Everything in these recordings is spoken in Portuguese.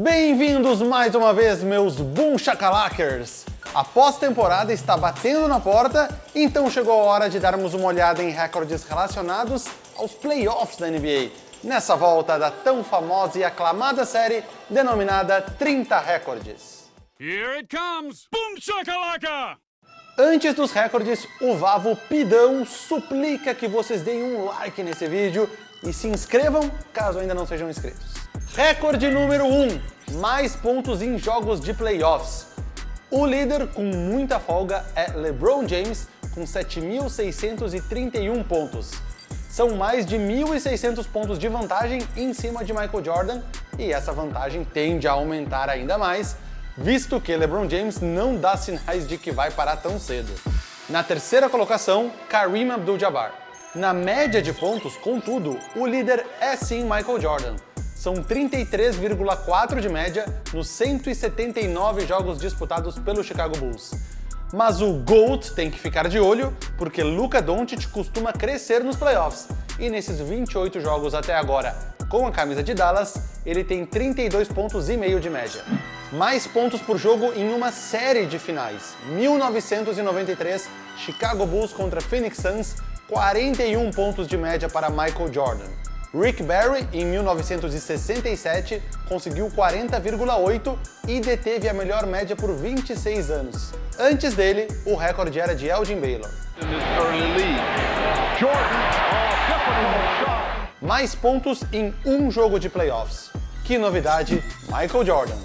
Bem-vindos mais uma vez, meus Boom Shakalakers! A pós-temporada está batendo na porta, então chegou a hora de darmos uma olhada em recordes relacionados aos playoffs da NBA, nessa volta da tão famosa e aclamada série denominada 30 Recordes. Here it comes! Boom shakalaka! Antes dos recordes, o Vavo Pidão suplica que vocês deem um like nesse vídeo e se inscrevam caso ainda não sejam inscritos. Recorde número 1, mais pontos em jogos de playoffs. O líder com muita folga é LeBron James, com 7.631 pontos. São mais de 1.600 pontos de vantagem em cima de Michael Jordan, e essa vantagem tende a aumentar ainda mais, visto que LeBron James não dá sinais de que vai parar tão cedo. Na terceira colocação, Kareem Abdul-Jabbar. Na média de pontos, contudo, o líder é sim Michael Jordan, são 33,4 de média nos 179 jogos disputados pelo Chicago Bulls. Mas o GOAT tem que ficar de olho, porque Luka Doncic costuma crescer nos playoffs, e nesses 28 jogos até agora, com a camisa de Dallas, ele tem 32 pontos de média. Mais pontos por jogo em uma série de finais. 1993, Chicago Bulls contra Phoenix Suns, 41 pontos de média para Michael Jordan. Rick Barry, em 1967, conseguiu 40,8 e deteve a melhor média por 26 anos. Antes dele, o recorde era de Elgin Baylor. Mais pontos em um jogo de playoffs. Que novidade, Michael Jordan.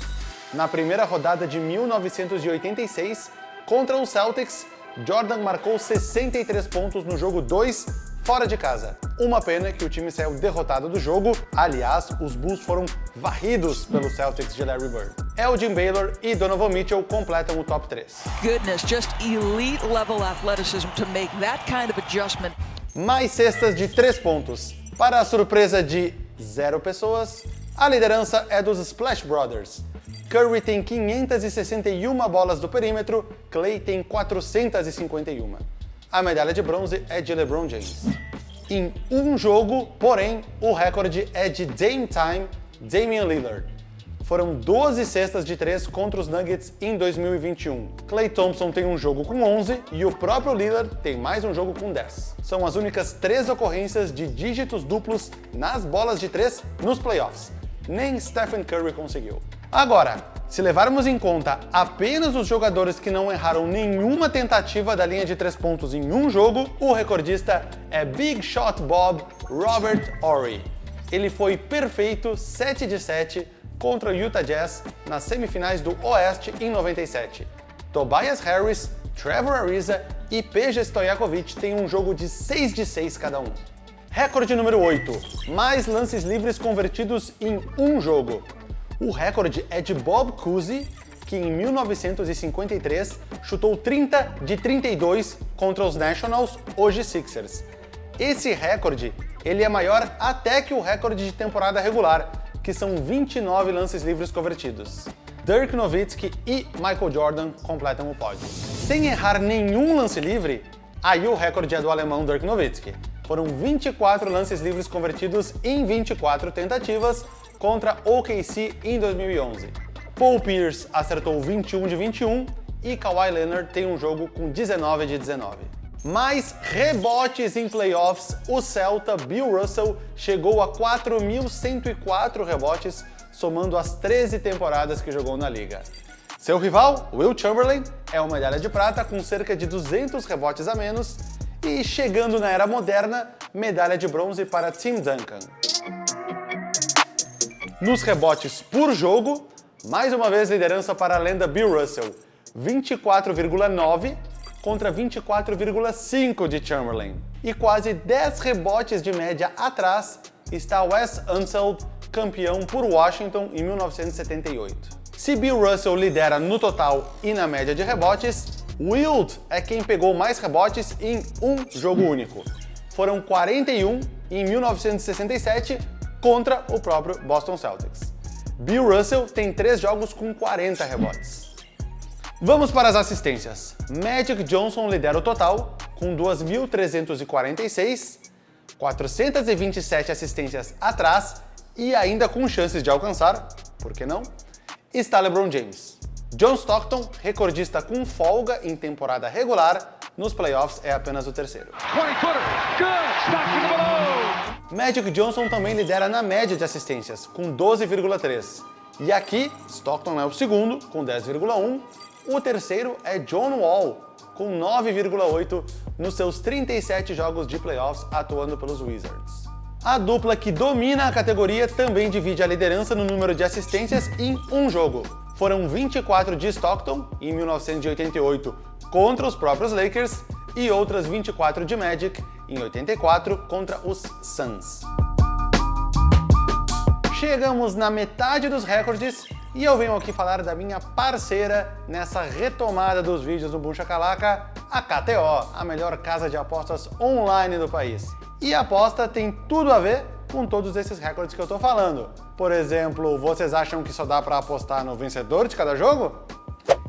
Na primeira rodada de 1986, contra os Celtics, Jordan marcou 63 pontos no jogo 2 fora de casa. Uma pena que o time saiu derrotado do jogo, aliás, os Bulls foram varridos pelos Celtics de Larry Bird. Elgin Baylor e Donovan Mitchell completam o top 3. Goodness, just elite level athleticism to make that kind of adjustment. Mais cestas de 3 pontos. Para a surpresa de zero pessoas, a liderança é dos Splash Brothers. Curry tem 561 bolas do perímetro, Clay tem 451 a medalha de bronze é de LeBron James. Em um jogo, porém, o recorde é de Dame Time, Damian Lillard. Foram 12 cestas de 3 contra os Nuggets em 2021. Klay Thompson tem um jogo com 11 e o próprio Lillard tem mais um jogo com 10. São as únicas três ocorrências de dígitos duplos nas bolas de 3 nos playoffs. Nem Stephen Curry conseguiu. Agora, se levarmos em conta apenas os jogadores que não erraram nenhuma tentativa da linha de três pontos em um jogo, o recordista é Big Shot Bob Robert Horry. Ele foi perfeito 7 de 7 contra o Utah Jazz nas semifinais do Oeste em 97. Tobias Harris, Trevor Ariza e Peja Stojakovic têm um jogo de 6 de 6 cada um. Recorde número 8. Mais lances livres convertidos em um jogo. O recorde é de Bob Cousy, que em 1953 chutou 30 de 32 contra os Nationals, hoje Sixers. Esse recorde ele é maior até que o recorde de temporada regular, que são 29 lances livres convertidos. Dirk Nowitzki e Michael Jordan completam o pódio. Sem errar nenhum lance livre, aí o recorde é do alemão Dirk Nowitzki. Foram 24 lances livres convertidos em 24 tentativas, contra OKC em 2011. Paul Pierce acertou 21 de 21 e Kawhi Leonard tem um jogo com 19 de 19. Mais rebotes em playoffs, o Celta Bill Russell chegou a 4.104 rebotes, somando as 13 temporadas que jogou na liga. Seu rival, Will Chamberlain, é uma medalha de prata com cerca de 200 rebotes a menos e, chegando na era moderna, medalha de bronze para Tim Duncan. Nos rebotes por jogo, mais uma vez liderança para a lenda Bill Russell, 24,9 contra 24,5 de Chamberlain. E quase 10 rebotes de média atrás está Wes Unseld, campeão por Washington em 1978. Se Bill Russell lidera no total e na média de rebotes, Wilt é quem pegou mais rebotes em um jogo único. Foram 41 em 1967 contra o próprio Boston Celtics. Bill Russell tem três jogos com 40 rebotes. Vamos para as assistências. Magic Johnson lidera o total, com 2.346, 427 assistências atrás e ainda com chances de alcançar por que não? Está LeBron James. John Stockton, recordista com folga em temporada regular, nos playoffs é apenas o terceiro. Magic Johnson também lidera na média de assistências, com 12,3. E aqui, Stockton é o segundo, com 10,1. O terceiro é John Wall, com 9,8 nos seus 37 jogos de playoffs atuando pelos Wizards. A dupla que domina a categoria também divide a liderança no número de assistências em um jogo. Foram 24 de Stockton, em 1988, contra os próprios Lakers, e outras 24 de Magic, em 84, contra os Suns. Chegamos na metade dos recordes e eu venho aqui falar da minha parceira nessa retomada dos vídeos do Buncha Calaca, a KTO, a melhor casa de apostas online do país. E a aposta tem tudo a ver com todos esses recordes que eu tô falando. Por exemplo, vocês acham que só dá para apostar no vencedor de cada jogo?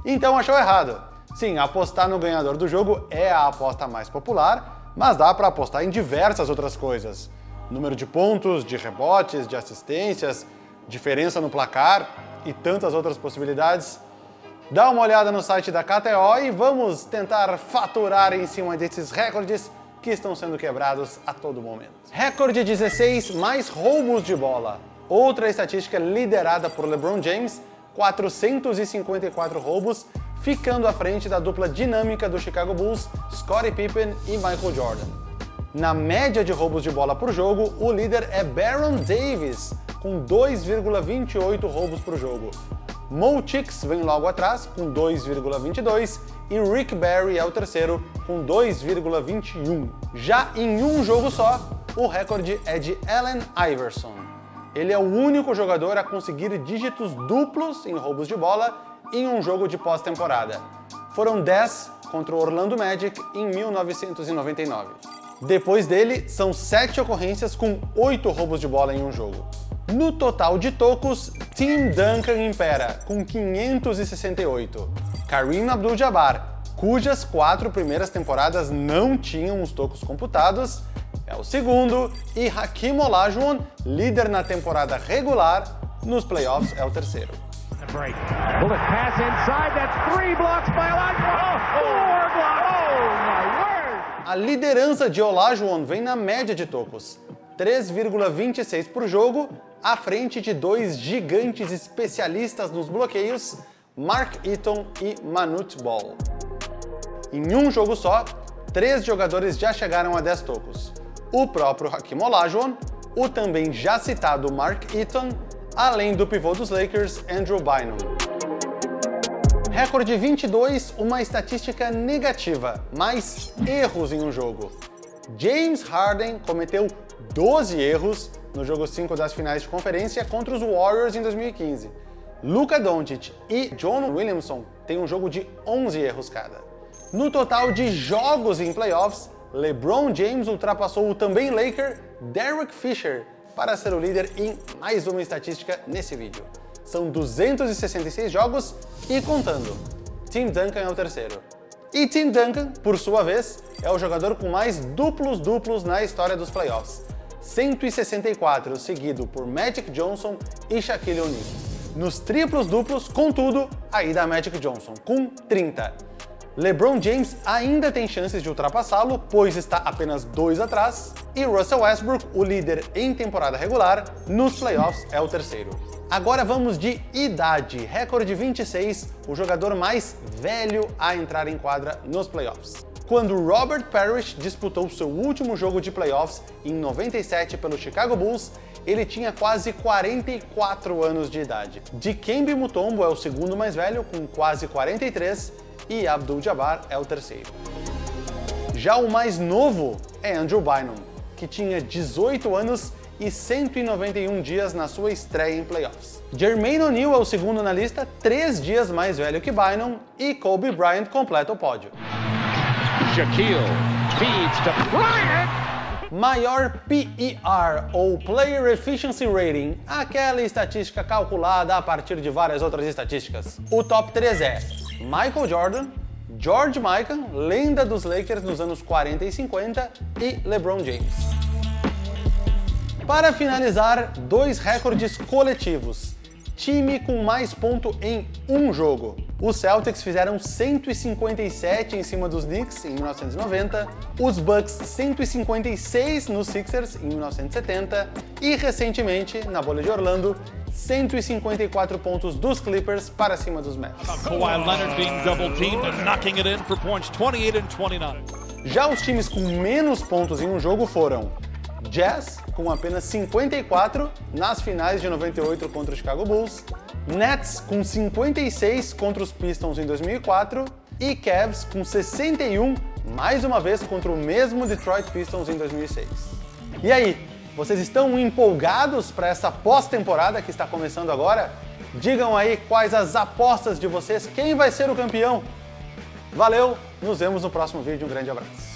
Então achou errado. Sim, apostar no ganhador do jogo é a aposta mais popular, mas dá para apostar em diversas outras coisas número de pontos, de rebotes, de assistências, diferença no placar e tantas outras possibilidades. Dá uma olhada no site da KTO e vamos tentar faturar em cima desses recordes que estão sendo quebrados a todo momento. Recorde 16 mais roubos de bola. Outra estatística liderada por LeBron James, 454 roubos, ficando à frente da dupla dinâmica do Chicago Bulls, Scottie Pippen e Michael Jordan. Na média de roubos de bola por jogo, o líder é Baron Davis, com 2,28 roubos por jogo. Mo Chicks vem logo atrás, com 2,22, e Rick Barry é o terceiro, com 2,21. Já em um jogo só, o recorde é de Allen Iverson. Ele é o único jogador a conseguir dígitos duplos em roubos de bola em um jogo de pós-temporada. Foram 10 contra o Orlando Magic em 1999. Depois dele, são 7 ocorrências com 8 roubos de bola em um jogo. No total de tocos, Tim Duncan impera, com 568. Kareem Abdul-Jabbar, cujas quatro primeiras temporadas não tinham os tocos computados, é o segundo, e Hakim Olajuwon, líder na temporada regular, nos playoffs é o terceiro. Bullet pass inside, that's three blocks by Olajuwon. Oh, four blocks. A liderança de Olajuwon vem na média de tocos, 3,26 por jogo, à frente de dois gigantes especialistas nos bloqueios, Mark Eaton e Manute Ball. Em um jogo só, três jogadores já chegaram a 10 tocos. O próprio Hakim Olajuwon, o também já citado Mark Eaton, além do pivô dos Lakers, Andrew Bynum. Recorde 22, uma estatística negativa, mais erros em um jogo. James Harden cometeu 12 erros no jogo 5 das finais de conferência contra os Warriors em 2015. Luka Doncic e John Williamson têm um jogo de 11 erros cada. No total de jogos em playoffs, LeBron James ultrapassou o também Laker Derek Fisher para ser o líder em mais uma estatística nesse vídeo. São 266 jogos e contando. Tim Duncan é o terceiro. E Tim Duncan, por sua vez, é o jogador com mais duplos-duplos na história dos playoffs. 164, seguido por Magic Johnson e Shaquille O'Neal. Nos triplos-duplos, contudo, aí da Magic Johnson, com 30. LeBron James ainda tem chances de ultrapassá-lo, pois está apenas dois atrás, e Russell Westbrook, o líder em temporada regular, nos playoffs é o terceiro. Agora vamos de idade. Recorde 26, o jogador mais velho a entrar em quadra nos playoffs. Quando Robert Parrish disputou seu último jogo de playoffs em 97 pelo Chicago Bulls, ele tinha quase 44 anos de idade. Dikembe Mutombo é o segundo mais velho, com quase 43, e Abdul-Jabbar é o terceiro. Já o mais novo é Andrew Bynum, que tinha 18 anos e 191 dias na sua estreia em playoffs. Jermaine O'Neal é o segundo na lista, três dias mais velho que Bynum, e Kobe Bryant completa o pódio. Shaquille feeds to Bryant! Maior PER, ou Player Efficiency Rating, aquela estatística calculada a partir de várias outras estatísticas. O top 3 é Michael Jordan, George Mikan, lenda dos Lakers nos anos 40 e 50, e LeBron James. Para finalizar, dois recordes coletivos. time com mais ponto em um jogo. Os Celtics fizeram 157 em cima dos Knicks em 1990, os Bucks 156 nos Sixers em 1970 e recentemente, na bolha de Orlando, 154 pontos dos Clippers para cima dos Mavs. Kawhi Leonard being double teamed and knocking it in for points 28 and 29. Já os times com menos pontos em um jogo foram Jazz, com apenas 54 nas finais de 98 contra o Chicago Bulls, Nets com 56 contra os Pistons em 2004 e Cavs com 61 mais uma vez contra o mesmo Detroit Pistons em 2006. E aí, vocês estão empolgados para essa pós-temporada que está começando agora? Digam aí quais as apostas de vocês, quem vai ser o campeão? Valeu, nos vemos no próximo vídeo, um grande abraço.